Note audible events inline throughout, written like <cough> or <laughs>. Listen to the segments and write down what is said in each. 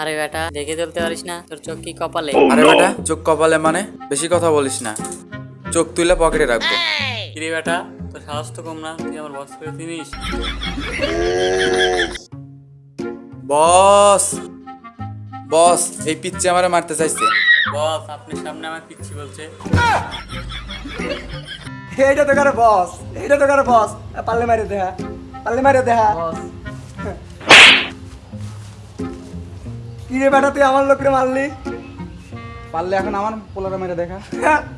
আরে বেটা দেখে চলতে পারিস না তোর চোখ কি কপালে? আরে বেটা চোখ কপালে মানে? বেশি কথা বলিস না। চোখ তুলে পকেটে রাখব। কিরে বেটা তোর সাহস তো কম না তুই আমার বস করে চিনিস? বস! বস এই পিচ্ছে আমারে মারতে চাইছে। বস আপনার সামনে আমার পিচ্ছি বলছে। এইটা তো করে বস এইটা তো করে বস পাল্লে মারে দেখা পাল্লে মারে দেখা কি রে বেটা তুই আমার লোকরে মারলি? পারলে এখন আমার পোলারে মেরে দেখা। <laughs>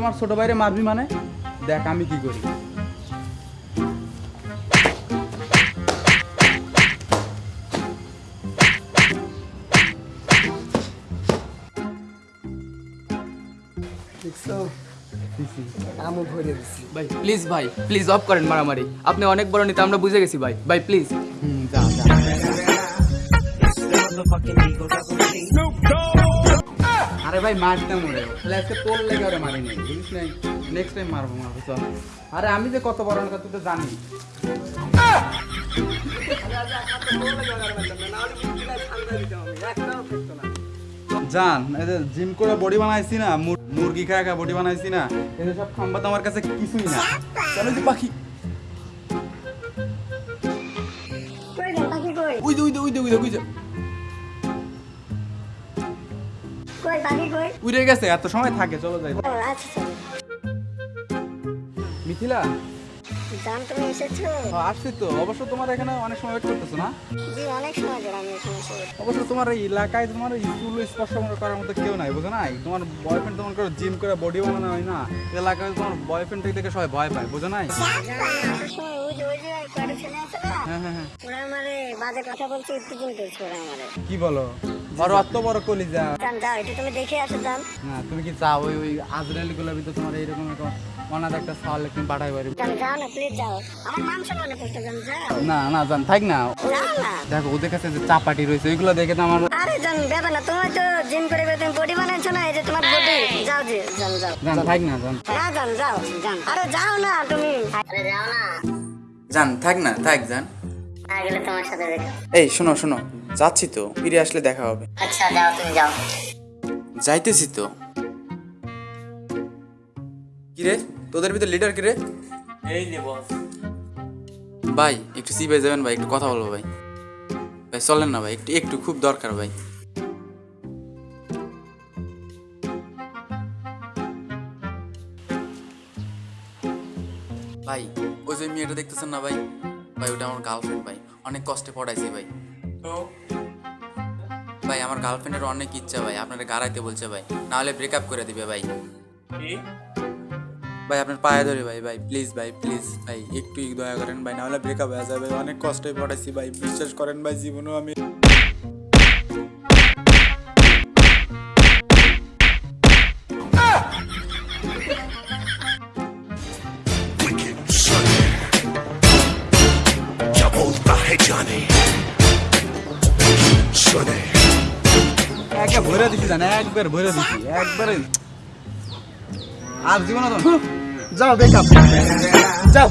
আমার ছোট ভাইরে মারবি মানে? দেখ আমি কি করি। দেখছ? ভরে দিছি ভাই প্লিজ ভাই প্লিজ অফ করেন মারামারি। আপনি অনেক বড় নিতে আমরা বুঝে গেছি ভাই। ভাই প্লিজ হুম যা যা। আরে ভাই মারতে মরে তাহলে আজকে তোর লেগে ওরে মারিনি। বুঝিস নাই। নেক্সট টাইম মারবো মারবো চল। আরে আমি যে কত বড় কথা তুই তো জানি জান এই যে জিম করে বডি বানাইছি না মুরগি খায় খায় বডি বানাইছি না এই সব খাম্বা তো আমার কাছে কিছুই না। চলো যে পাখি। যান পাখি কই? উই দে উই দে পাখি কই উড়ে গেছে এত সময় থাকে চলো যাই। আচ্ছা চলো। মিথিলা? জান তুমি এসেছ? আসছি তো। অবশ্য তোমার এখানে অনেক সময় ওয়েট করতেছো না? জি অনেক সময় ধরে আমি এখানে অবশ্য তোমার এই এলাকায় তোমার স্কুল স্পর্শ করার মতো কেউ নাই বুঝো নাই? তোমার বয়ফ্রেন্ড তোমার করে জিম করে বডি বানানো হয় না। এলাকায় তোমার বয়ফ্রেন্ড দেখে সবাই ভয় পায় বুঝো নাই? হ্যাঁ হ্যাঁ হ্যাঁ। ওরা আমারে বাজে কথা বলছে উত্তেজন করছে ওরা আমারে। কি বলো? আর অত বড় কলিজা। যাও এটা তুমি দেখে আসো জান না তুমি কি চাও? ওই ওই আজরাইলগুলোর ভিতরে তোমার এইরকম একটা অনাথ একটা সাল তুমি পাঠাই পারি যাও না প্লিজ যাও আমার নাম শোনানো করতে জান না না জান থাক না। দেখো ওদের কাছে যে চাপাটি রয়েছে ওইগুলো দেখে তো আমার আরে জান ব্যাপার না তোমার তো জিম করে তুমি বডি বানাইছো না এই যে তোমার বডি যাও যে জান যাও। জান থাক না জান। না জান যাও জান। আরে যাও না তুমি। আরে যাও না জান থাক না থাক জান। না গেলে তোমার সাথে দেখা। এই শোনো শোনো। যাচ্ছি তো ফিরে আসলে দেখা হবে। আচ্ছা যাও তুমি যাও। যাইতেছি তো। কিরে তোদের ভিতর লিডার কিরে? এই যে বস ভাই একটু সিবে যাবেন ভাই একটু কথা বলব ভাই। ভাই চলেন না ভাই একটু একটু খুব দরকার ভাই। ভাই ওই যে মেয়েটা দেখতেছেন না ভাই? ভাই ওটা আমার গার্লফ্রেন্ড ভাই। অনেক কষ্টে পড়াইছে ভাই। তো? ভাই আমার গার্লফ্রেন্ডের অনেক ইচ্ছা ভাই আপনারা গাড়াইতে বলছে ভাই। না নাহলে ব্রেকআপ করে দিবে ভাই। ভাই আপনার পায়ে ধরে ভাই ভাই প্লিজ ভাই প্লিজ ভাই একটু দয়া করেন ভাই নাহলে ব্রেকআপ হয়ে যাবে। অনেক কষ্টে পড়াইছি ভাই বিশ্বাস করেন ভাই জীবনও আমি ভরে দিছি জানে একবার ভরে দিছি একবারে। আর জীবনে যাও বেকআপ। যাও।